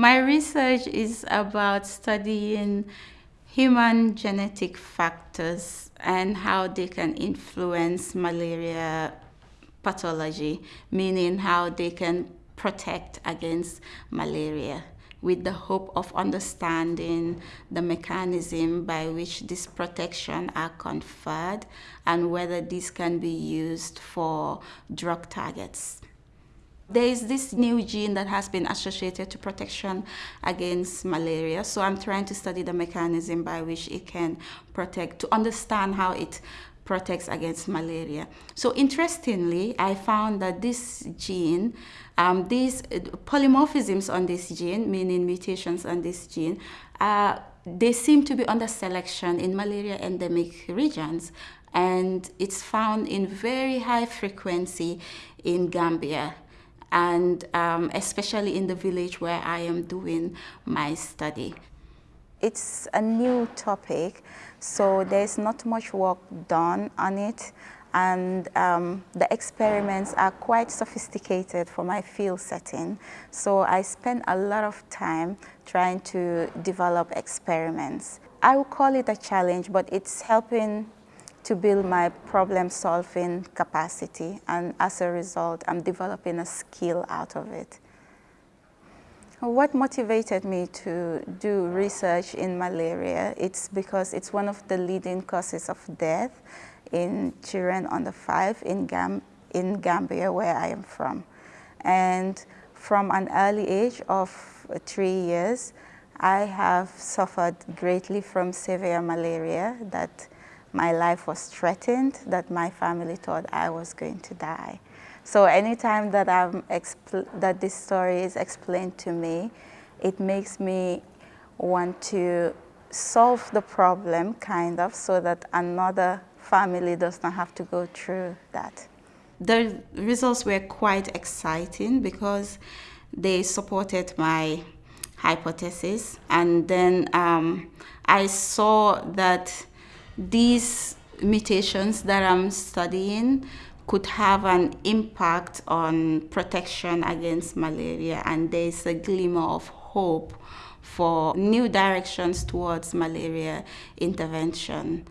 My research is about studying human genetic factors and how they can influence malaria pathology, meaning how they can protect against malaria with the hope of understanding the mechanism by which this protection are conferred and whether this can be used for drug targets. There is this new gene that has been associated to protection against malaria. So I'm trying to study the mechanism by which it can protect, to understand how it protects against malaria. So interestingly, I found that this gene, um, these uh, polymorphisms on this gene, meaning mutations on this gene, uh, they seem to be under selection in malaria endemic regions and it's found in very high frequency in Gambia and um, especially in the village where I am doing my study. It's a new topic, so there's not much work done on it and um, the experiments are quite sophisticated for my field setting. So I spend a lot of time trying to develop experiments. I would call it a challenge, but it's helping to build my problem-solving capacity, and as a result, I'm developing a skill out of it. What motivated me to do research in malaria, it's because it's one of the leading causes of death in children under five in, Gam in Gambia, where I am from. And from an early age of three years, I have suffered greatly from severe malaria that my life was threatened, that my family thought I was going to die. So anytime that, I'm that this story is explained to me, it makes me want to solve the problem, kind of, so that another family does not have to go through that. The results were quite exciting because they supported my hypothesis and then um, I saw that these mutations that I'm studying could have an impact on protection against malaria and there's a glimmer of hope for new directions towards malaria intervention.